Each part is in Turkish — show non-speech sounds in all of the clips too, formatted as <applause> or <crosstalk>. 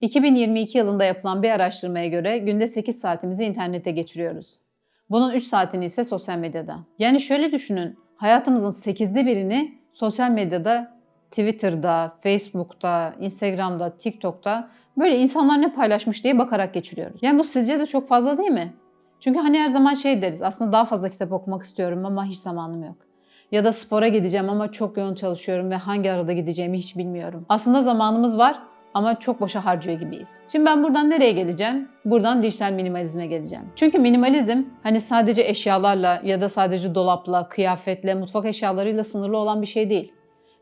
2022 yılında yapılan bir araştırmaya göre günde 8 saatimizi internette geçiriyoruz. Bunun 3 saatini ise sosyal medyada. Yani şöyle düşünün, hayatımızın 8'de birini sosyal medyada, Twitter'da, Facebook'ta, Instagram'da, TikTok'ta böyle insanlar ne paylaşmış diye bakarak geçiriyoruz. Yani bu sizce de çok fazla değil mi? Çünkü hani her zaman şey deriz, aslında daha fazla kitap okumak istiyorum ama hiç zamanım yok. Ya da spora gideceğim ama çok yoğun çalışıyorum ve hangi arada gideceğimi hiç bilmiyorum. Aslında zamanımız var ama çok boşa harcıyor gibiyiz. Şimdi ben buradan nereye geleceğim? Buradan dijital minimalizme geleceğim. Çünkü minimalizm hani sadece eşyalarla ya da sadece dolapla, kıyafetle, mutfak eşyalarıyla sınırlı olan bir şey değil.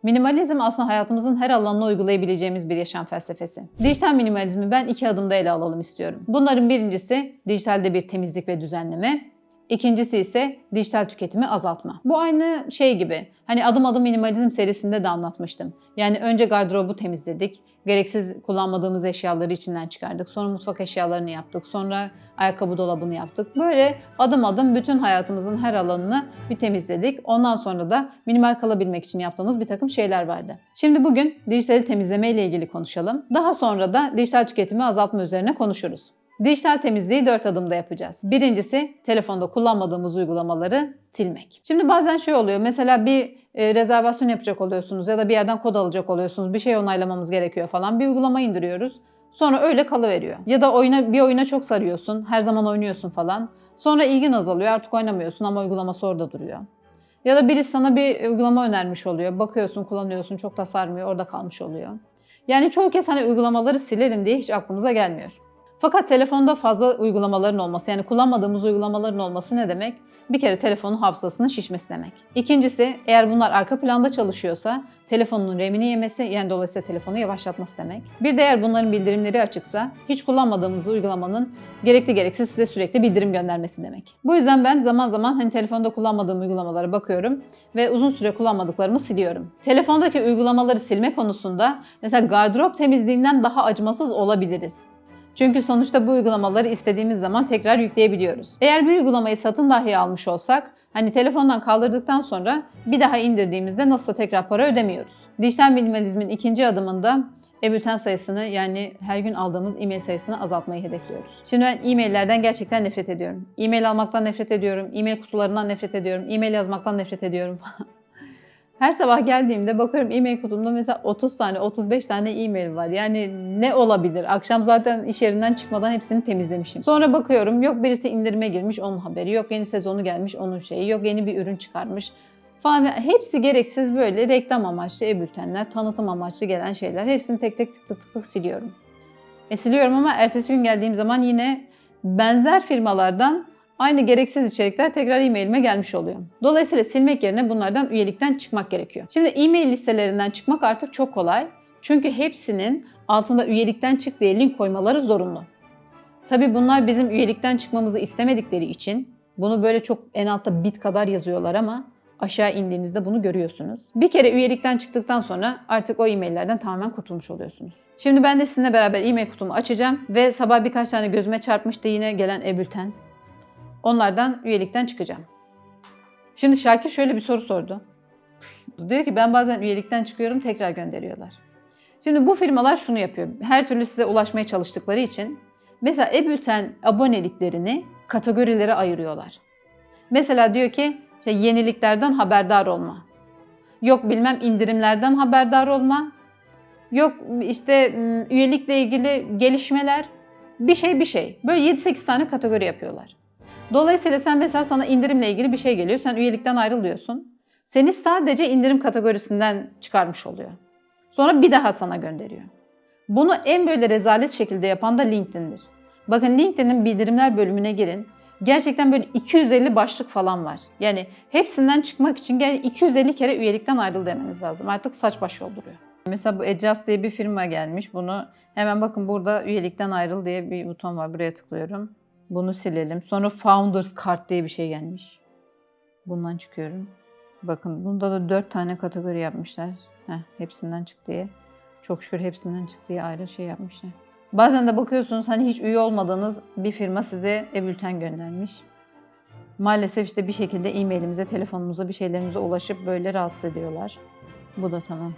Minimalizm aslında hayatımızın her alanına uygulayabileceğimiz bir yaşam felsefesi. Dijital minimalizmi ben iki adımda ele alalım istiyorum. Bunların birincisi dijitalde bir temizlik ve düzenleme. İkincisi ise dijital tüketimi azaltma. Bu aynı şey gibi. Hani adım adım minimalizm serisinde de anlatmıştım. Yani önce gardırobu temizledik. Gereksiz kullanmadığımız eşyaları içinden çıkardık. Sonra mutfak eşyalarını yaptık. Sonra ayakkabı dolabını yaptık. Böyle adım adım bütün hayatımızın her alanını bir temizledik. Ondan sonra da minimal kalabilmek için yaptığımız bir takım şeyler vardı. Şimdi bugün dijital temizleme ile ilgili konuşalım. Daha sonra da dijital tüketimi azaltma üzerine konuşuruz. Dijital temizliği 4 adımda yapacağız. Birincisi telefonda kullanmadığımız uygulamaları silmek. Şimdi bazen şey oluyor mesela bir e, rezervasyon yapacak oluyorsunuz ya da bir yerden kod alacak oluyorsunuz. Bir şey onaylamamız gerekiyor falan. Bir uygulama indiriyoruz. Sonra öyle kalıveriyor. Ya da oyuna bir oyuna çok sarıyorsun. Her zaman oynuyorsun falan. Sonra ilgin azalıyor. Artık oynamıyorsun ama uygulaması orada duruyor. Ya da biri sana bir uygulama önermiş oluyor. Bakıyorsun, kullanıyorsun, çok da sarmıyor, orada kalmış oluyor. Yani çoğu kez hani uygulamaları silerim diye hiç aklımıza gelmiyor. Fakat telefonda fazla uygulamaların olması yani kullanmadığımız uygulamaların olması ne demek? Bir kere telefonun hafızasının şişmesi demek. İkincisi eğer bunlar arka planda çalışıyorsa telefonun remini yemesi yani dolayısıyla telefonu yavaşlatması demek. Bir de eğer bunların bildirimleri açıksa hiç kullanmadığımız uygulamanın gerekli gereksiz size sürekli bildirim göndermesi demek. Bu yüzden ben zaman zaman hani telefonda kullanmadığım uygulamalara bakıyorum ve uzun süre kullanmadıklarımı siliyorum. Telefondaki uygulamaları silme konusunda mesela gardırop temizliğinden daha acımasız olabiliriz. Çünkü sonuçta bu uygulamaları istediğimiz zaman tekrar yükleyebiliyoruz. Eğer bir uygulamayı satın dahi almış olsak, hani telefondan kaldırdıktan sonra bir daha indirdiğimizde nasıl tekrar para ödemiyoruz. Dijital minimalizmin ikinci adımında e-bülten sayısını yani her gün aldığımız e-mail sayısını azaltmayı hedefliyoruz. Şimdi ben e-maillerden gerçekten nefret ediyorum. E-mail almaktan nefret ediyorum, e-mail kutularından nefret ediyorum, e-mail yazmaktan nefret ediyorum. <laughs> Her sabah geldiğimde bakıyorum e-mail kutumda mesela 30 tane, 35 tane e-mail var. Yani ne olabilir? Akşam zaten iş yerinden çıkmadan hepsini temizlemişim. Sonra bakıyorum yok birisi indirime girmiş onun haberi, yok yeni sezonu gelmiş onun şeyi, yok yeni bir ürün çıkarmış falan. Hepsi gereksiz böyle reklam amaçlı e-bültenler, tanıtım amaçlı gelen şeyler. Hepsini tek tek tık tık tık tık siliyorum. E siliyorum ama ertesi gün geldiğim zaman yine benzer firmalardan aynı gereksiz içerikler tekrar e-mailime gelmiş oluyor. Dolayısıyla silmek yerine bunlardan üyelikten çıkmak gerekiyor. Şimdi e-mail listelerinden çıkmak artık çok kolay. Çünkü hepsinin altında üyelikten çık diye link koymaları zorunlu. Tabii bunlar bizim üyelikten çıkmamızı istemedikleri için bunu böyle çok en altta bit kadar yazıyorlar ama aşağı indiğinizde bunu görüyorsunuz. Bir kere üyelikten çıktıktan sonra artık o e-maillerden tamamen kurtulmuş oluyorsunuz. Şimdi ben de sizinle beraber e-mail kutumu açacağım ve sabah birkaç tane gözüme çarpmıştı yine gelen e-bülten. Onlardan üyelikten çıkacağım. Şimdi Şakir şöyle bir soru sordu. <laughs> Diyor ki ben bazen üyelikten çıkıyorum tekrar gönderiyorlar. Şimdi bu firmalar şunu yapıyor. Her türlü size ulaşmaya çalıştıkları için mesela e-bülten aboneliklerini kategorilere ayırıyorlar. Mesela diyor ki işte yeniliklerden haberdar olma. Yok bilmem indirimlerden haberdar olma. Yok işte üyelikle ilgili gelişmeler. Bir şey bir şey. Böyle 7-8 tane kategori yapıyorlar. Dolayısıyla sen mesela sana indirimle ilgili bir şey geliyor. Sen üyelikten ayrılıyorsun. Seni sadece indirim kategorisinden çıkarmış oluyor. Sonra bir daha sana gönderiyor. Bunu en böyle rezalet şekilde yapan da LinkedIn'dir. Bakın LinkedIn'in bildirimler bölümüne girin. Gerçekten böyle 250 başlık falan var. Yani hepsinden çıkmak için 250 kere üyelikten ayrıl demeniz lazım. Artık saç baş yolduruyor. Mesela bu Adjust diye bir firma gelmiş. Bunu hemen bakın burada üyelikten ayrıl diye bir buton var. Buraya tıklıyorum. Bunu silelim. Sonra Founders Card diye bir şey gelmiş. Bundan çıkıyorum. Bakın bunda da 4 tane kategori yapmışlar. Heh, hepsinden çık diye. Çok şükür hepsinden çık diye ayrı şey yapmışlar. Bazen de bakıyorsunuz hani hiç üye olmadığınız bir firma size e-bülten göndermiş. Maalesef işte bir şekilde e-mailimize, telefonumuza, bir şeylerimize ulaşıp böyle rahatsız ediyorlar. Bu da tamam.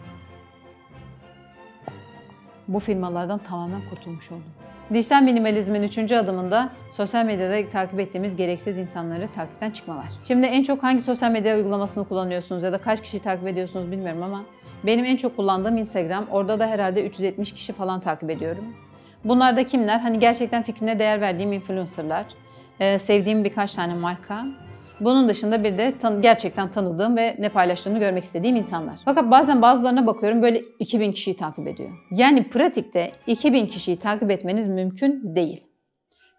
bu firmalardan tamamen kurtulmuş oldum. Dijital minimalizmin üçüncü adımında sosyal medyada takip ettiğimiz gereksiz insanları takipten çıkmalar. Şimdi en çok hangi sosyal medya uygulamasını kullanıyorsunuz ya da kaç kişi takip ediyorsunuz bilmiyorum ama benim en çok kullandığım Instagram. Orada da herhalde 370 kişi falan takip ediyorum. Bunlar da kimler? Hani gerçekten fikrine değer verdiğim influencerlar, e, sevdiğim birkaç tane marka. Bunun dışında bir de tan- gerçekten tanıdığım ve ne paylaştığını görmek istediğim insanlar. Fakat bazen bazılarına bakıyorum böyle 2000 kişiyi takip ediyor. Yani pratikte 2000 kişiyi takip etmeniz mümkün değil.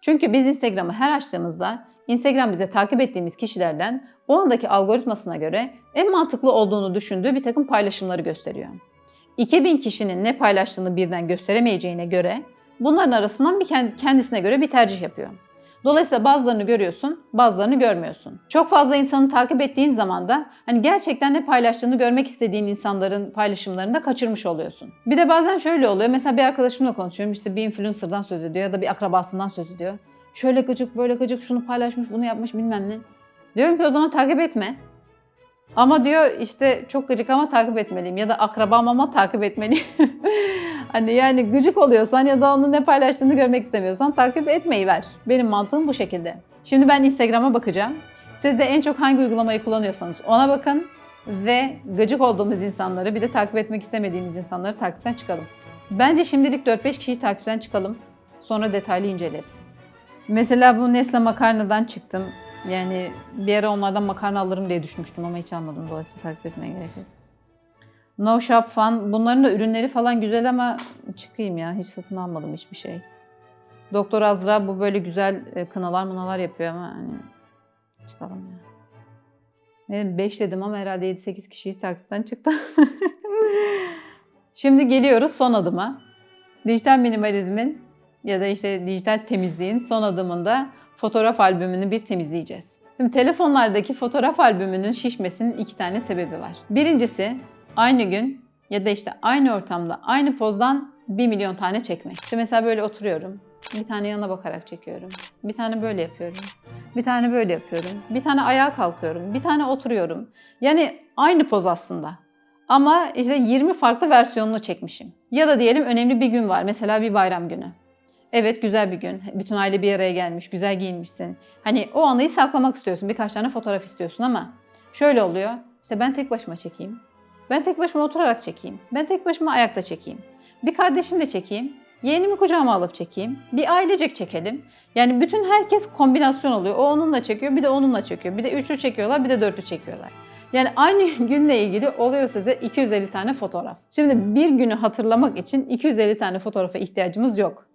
Çünkü biz Instagram'ı her açtığımızda Instagram bize takip ettiğimiz kişilerden o andaki algoritmasına göre en mantıklı olduğunu düşündüğü bir takım paylaşımları gösteriyor. 2000 kişinin ne paylaştığını birden gösteremeyeceğine göre bunların arasından bir kendi- kendisine göre bir tercih yapıyor. Dolayısıyla bazılarını görüyorsun, bazılarını görmüyorsun. Çok fazla insanı takip ettiğin zaman da hani gerçekten ne paylaştığını görmek istediğin insanların paylaşımlarını da kaçırmış oluyorsun. Bir de bazen şöyle oluyor. Mesela bir arkadaşımla konuşuyorum. işte bir influencer'dan söz ediyor ya da bir akrabasından söz ediyor. Şöyle gıcık, böyle gıcık, şunu paylaşmış, bunu yapmış bilmem ne. Diyorum ki o zaman takip etme. Ama diyor işte çok gıcık ama takip etmeliyim ya da akrabam ama takip etmeliyim. <laughs> hani yani gıcık oluyorsan ya da onun ne paylaştığını görmek istemiyorsan takip etmeyi ver. Benim mantığım bu şekilde. Şimdi ben Instagram'a bakacağım. Siz de en çok hangi uygulamayı kullanıyorsanız ona bakın ve gıcık olduğumuz insanları bir de takip etmek istemediğimiz insanları takipten çıkalım. Bence şimdilik 4-5 kişiyi takipten çıkalım. Sonra detaylı inceleriz. Mesela bu Nesle makarnadan çıktım. Yani bir ara onlardan makarna alırım diye düşünmüştüm ama hiç almadım. Dolayısıyla takip etmeye gerek yok. No Shop Fun. Bunların da ürünleri falan güzel ama çıkayım ya. Hiç satın almadım hiçbir şey. Doktor Azra bu böyle güzel e, kınalar mınalar yapıyor ama hani çıkalım ya. Ne 5 dedim ama herhalde 7-8 kişiyi takipten çıktı. <laughs> Şimdi geliyoruz son adıma. Dijital minimalizmin ya da işte dijital temizliğin son adımında fotoğraf albümünü bir temizleyeceğiz. Şimdi telefonlardaki fotoğraf albümünün şişmesinin iki tane sebebi var. Birincisi aynı gün ya da işte aynı ortamda aynı pozdan bir milyon tane çekmek. İşte mesela böyle oturuyorum. Bir tane yana bakarak çekiyorum. Bir tane böyle yapıyorum. Bir tane böyle yapıyorum. Bir tane ayağa kalkıyorum. Bir tane oturuyorum. Yani aynı poz aslında. Ama işte 20 farklı versiyonunu çekmişim. Ya da diyelim önemli bir gün var. Mesela bir bayram günü. Evet güzel bir gün. Bütün aile bir araya gelmiş, güzel giyinmişsin. Hani o anıyı saklamak istiyorsun. Birkaç tane fotoğraf istiyorsun ama şöyle oluyor. İşte ben tek başıma çekeyim. Ben tek başıma oturarak çekeyim. Ben tek başıma ayakta çekeyim. Bir kardeşimle çekeyim. Yeğenimi kucağıma alıp çekeyim. Bir ailecek çekelim. Yani bütün herkes kombinasyon oluyor. O onunla çekiyor, bir de onunla çekiyor. Bir de üçlü çekiyorlar, bir de dörtlü çekiyorlar. Yani aynı <laughs> günle ilgili oluyor size 250 tane fotoğraf. Şimdi bir günü hatırlamak için 250 tane fotoğrafa ihtiyacımız yok.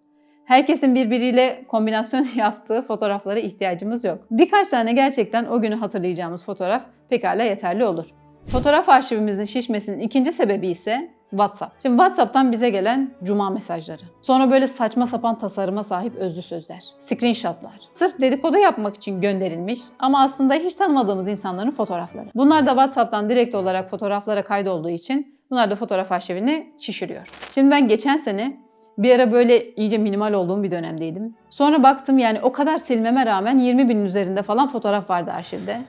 Herkesin birbiriyle kombinasyon <laughs> yaptığı fotoğraflara ihtiyacımız yok. Birkaç tane gerçekten o günü hatırlayacağımız fotoğraf pekala yeterli olur. Fotoğraf arşivimizin şişmesinin ikinci sebebi ise WhatsApp. Şimdi WhatsApp'tan bize gelen cuma mesajları. Sonra böyle saçma sapan tasarıma sahip özlü sözler. Screenshotlar. Sırf dedikodu yapmak için gönderilmiş ama aslında hiç tanımadığımız insanların fotoğrafları. Bunlar da WhatsApp'tan direkt olarak fotoğraflara kaydolduğu için bunlar da fotoğraf arşivini şişiriyor. Şimdi ben geçen sene bir ara böyle iyice minimal olduğum bir dönemdeydim. Sonra baktım yani o kadar silmeme rağmen 20 binin üzerinde falan fotoğraf vardı arşivde.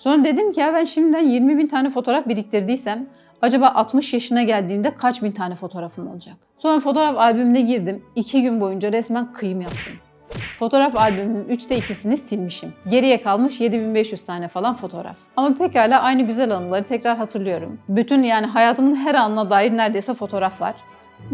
Sonra dedim ki ya ben şimdiden 20 bin tane fotoğraf biriktirdiysem acaba 60 yaşına geldiğimde kaç bin tane fotoğrafım olacak? Sonra fotoğraf albümüne girdim. 2 gün boyunca resmen kıyım yaptım. Fotoğraf albümünün 3'te 2'sini silmişim. Geriye kalmış 7500 tane falan fotoğraf. Ama pekala aynı güzel anıları tekrar hatırlıyorum. Bütün yani hayatımın her anına dair neredeyse fotoğraf var.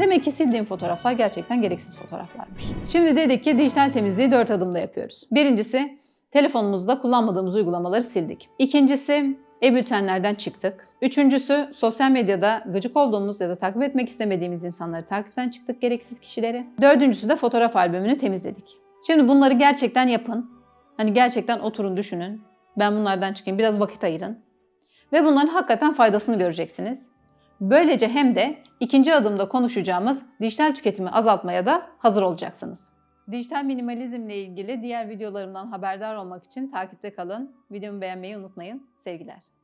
Demek ki sildiğim fotoğraflar gerçekten gereksiz fotoğraflarmış. Şimdi dedik ki dijital temizliği 4 adımda yapıyoruz. Birincisi telefonumuzda kullanmadığımız uygulamaları sildik. İkincisi e-bültenlerden çıktık. Üçüncüsü sosyal medyada gıcık olduğumuz ya da takip etmek istemediğimiz insanları takipten çıktık gereksiz kişileri. Dördüncüsü de fotoğraf albümünü temizledik. Şimdi bunları gerçekten yapın. Hani gerçekten oturun düşünün. Ben bunlardan çıkayım biraz vakit ayırın. Ve bunların hakikaten faydasını göreceksiniz. Böylece hem de ikinci adımda konuşacağımız dijital tüketimi azaltmaya da hazır olacaksınız. Dijital minimalizmle ilgili diğer videolarımdan haberdar olmak için takipte kalın. Videomu beğenmeyi unutmayın. Sevgiler.